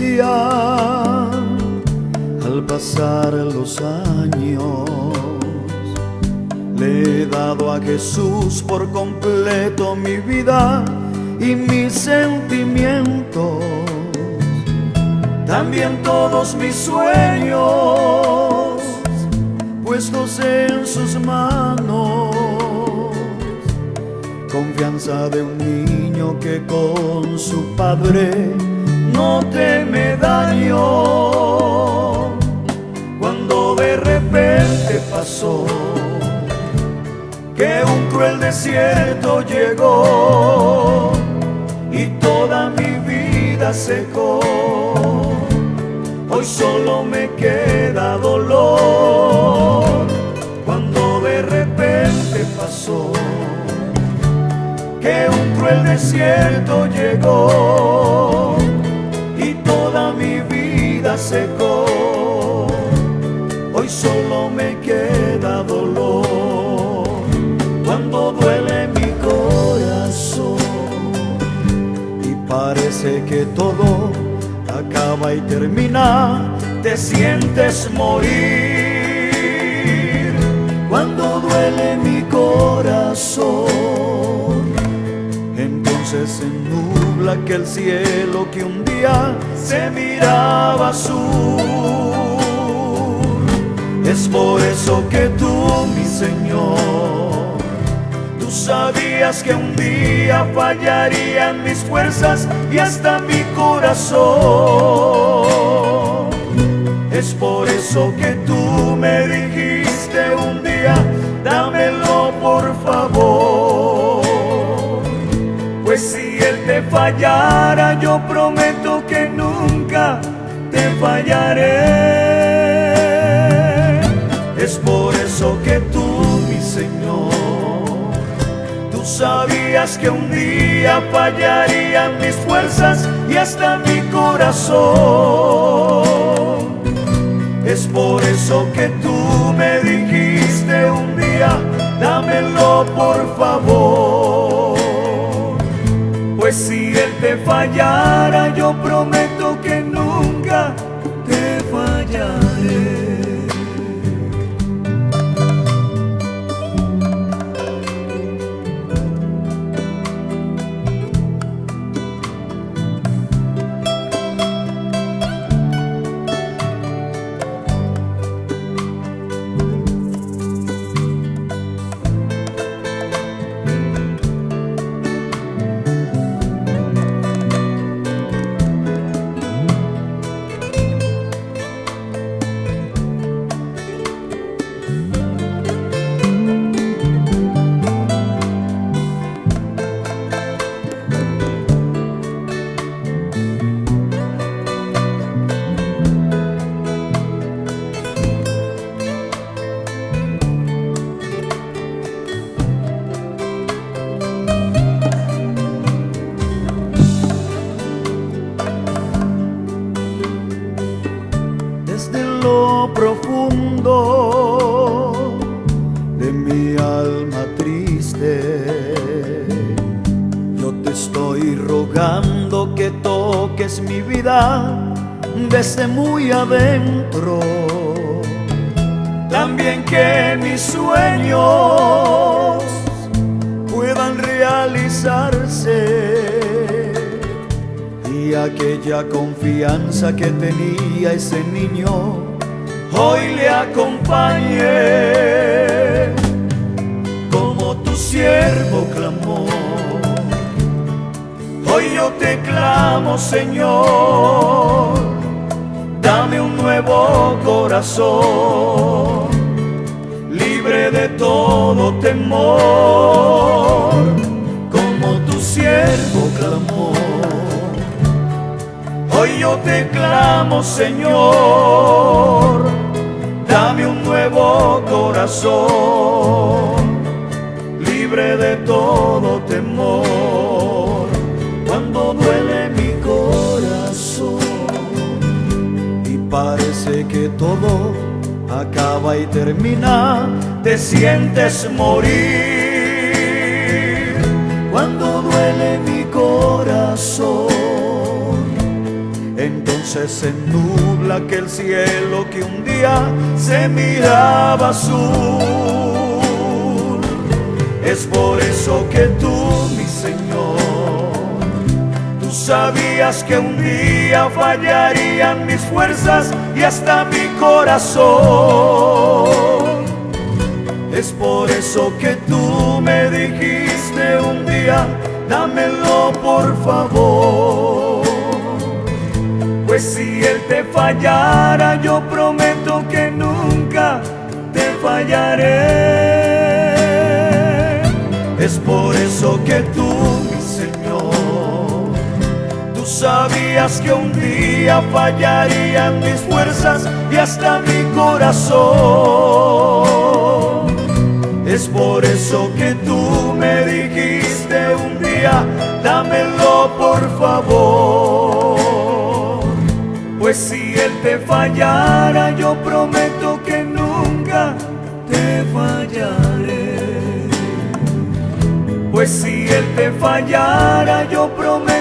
al pasar los años. Le he dado a Jesús por completo mi vida y mis sentimientos, también todos mis sueños puestos en sus manos. Confianza de un niño que con su padre no teme daño. Cuando de repente pasó que un cruel desierto llegó y toda mi vida secó. Hoy solo me queda dolor cuando de repente pasó que un cruel desierto llegó mi vida secó. Hoy solo me queda dolor cuando duele mi corazón y parece que todo acaba y termina. Te sientes morir nubla que el cielo que un día se miraba azul. Es por eso que tú, mi Señor, tú sabías que un día fallarían mis fuerzas y hasta mi corazón. Es por eso que tú me dijiste un día, dámelo por favor. Te fallara, yo prometo que nunca te fallaré. Es por eso que tú, mi Señor, tú sabías que un día fallarían mis fuerzas y hasta mi corazón. Es por eso que tú me dijiste un día, dámelo por favor. Fallara, yo prometo profundo de mi alma triste. Yo te estoy rogando que toques mi vida desde muy adentro. También que mis sueños puedan realizarse y aquella confianza que tenía ese niño hoy le acompañe como tu siervo clamó. Hoy yo te clamo, Señor, dame un nuevo corazón, libre de todo temor, como tu siervo clamó. Hoy yo te clamo, Señor, dame un nuevo corazón, libre de todo temor, cuando duele mi corazón y parece que todo acaba y termina, te sientes morir. Cuando duele mi corazón entonces entonces se aquel cielo que un día se miraba azul. Es por eso que tú, mi Señor, tú sabías que un día fallarían mis fuerzas y hasta mi corazón. Es por eso que tú me dijiste un día, dámelo por favor. Pues si Él te fallara, yo prometo que nunca te fallaré. Es por eso que tú, mi Señor, tú sabías que un día fallarían mis fuerzas y hasta mi corazón. Es por eso que tú me dijiste un día, dámelo por favor. Pues si Él te fallara, yo prometo que nunca te fallaré. Pues si Él te fallara, yo prometo